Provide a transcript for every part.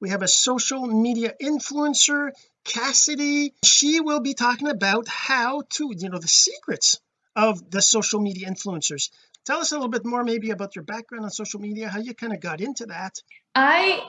we have a social media influencer Cassidy. She will be talking about how to you know the secrets of the social media influencers. Tell us a little bit more maybe about your background on social media how you kind of got into that. I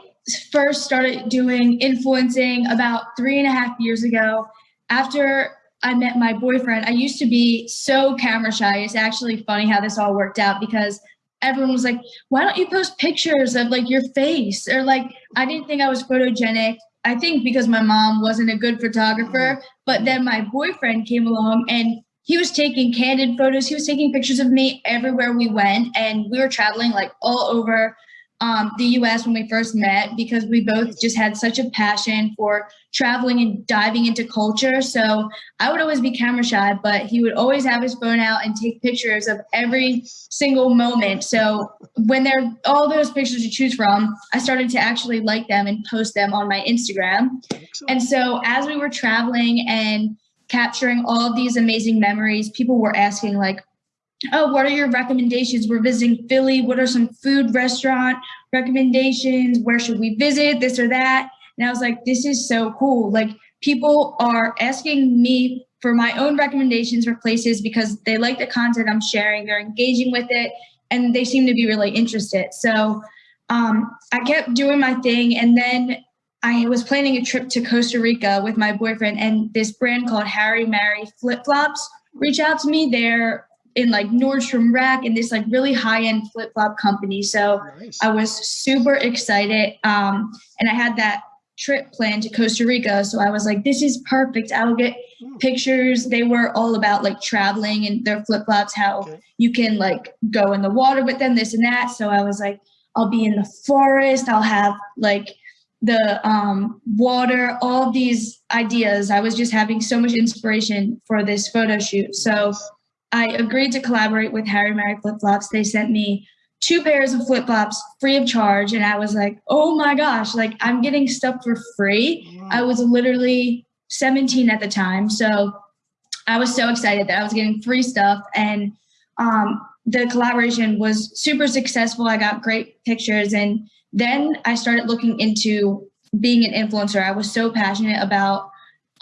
first started doing influencing about three and a half years ago after I met my boyfriend. I used to be so camera shy. It's actually funny how this all worked out because everyone was like why don't you post pictures of like your face? Or like I didn't think I was photogenic. I think because my mom wasn't a good photographer mm-hmm. but then my boyfriend came along and he was taking candid photos. He was taking pictures of me everywhere we went and we were traveling like all over um, the US when we first met because we both just had such a passion for traveling and diving into culture. So I would always be camera shy, but he would always have his phone out and take pictures of every single moment. So when there are all those pictures to choose from, I started to actually like them and post them on my Instagram. And so as we were traveling and capturing all of these amazing memories, people were asking like, oh, what are your recommendations? We're visiting Philly. What are some food restaurant recommendations? Where should we visit? This or that. And I was like, this is so cool. Like people are asking me for my own recommendations for places because they like the content I'm sharing. They're engaging with it and they seem to be really interested. So um, I kept doing my thing. And then I was planning a trip to Costa Rica with my boyfriend and this brand called Hari Mari flip flops reached out to me. They're in like Nordstrom Rack and this like really high end flip flop company. So nice. I was super excited. Um, and I had that trip planned to Costa Rica. So I was like, this is perfect. I will get hmm. pictures. They were all about like traveling and their flip flops, how okay. you can like go in the water with them, this and that. So I was like, I'll be in the forest. I'll have like the um, water, all these ideas. I was just having so much inspiration for this photo shoot. So I agreed to collaborate with Hari Mari Flip Flops. They sent me two pairs of flip flops free of charge. And I was like, oh my gosh, like I'm getting stuff for free. I was literally 17 at the time. So I was so excited that I was getting free stuff. And um, the collaboration was super successful. I got great pictures. And then I started looking into being an influencer. I was so passionate about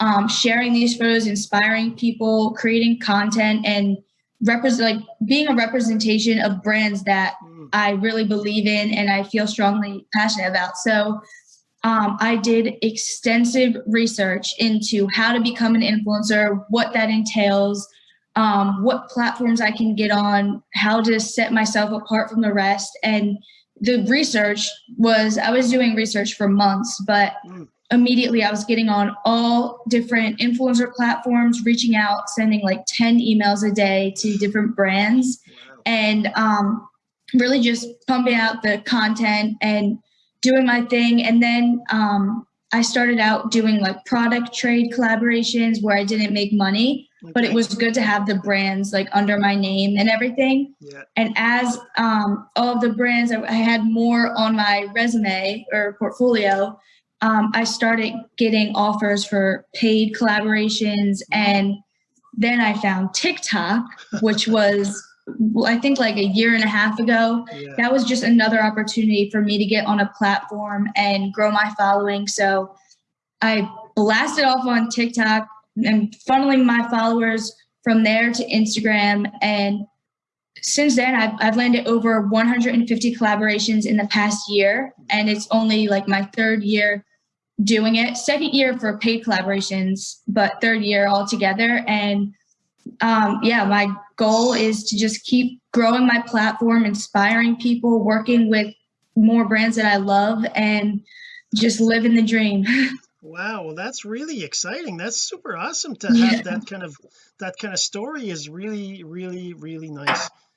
um, sharing these photos, inspiring people, creating content, and represent like being a representation of brands that mm. I really believe in and I feel strongly passionate about. So um, I did extensive research into how to become an influencer, what that entails, um, what platforms I can get on, how to set myself apart from the rest. And the research was, I was doing research for months, but mm immediately I was getting on all different influencer platforms, reaching out, sending like 10 emails a day to different brands and um, really just pumping out the content and doing my thing. And then um, I started out doing like product trade collaborations where I didn't make money, okay. but it was good to have the brands like under my name and everything. Yeah. And as um, all of the brands, I had more on my resume or portfolio, um, I started getting offers for paid collaborations. And then I found TikTok, which was, I think, like a year and a half ago. Yeah. That was just another opportunity for me to get on a platform and grow my following. So I blasted off on TikTok and funneling my followers from there to Instagram. And since then, I've, I've landed over 150 collaborations in the past year. And it's only like my third year doing it. Second year for paid collaborations, but third year all together. And um, yeah, my goal is to just keep growing my platform, inspiring people, working with more brands that I love, and just living the dream. wow well that's really exciting that's super awesome to have yeah. that kind of that kind of story is really really really nice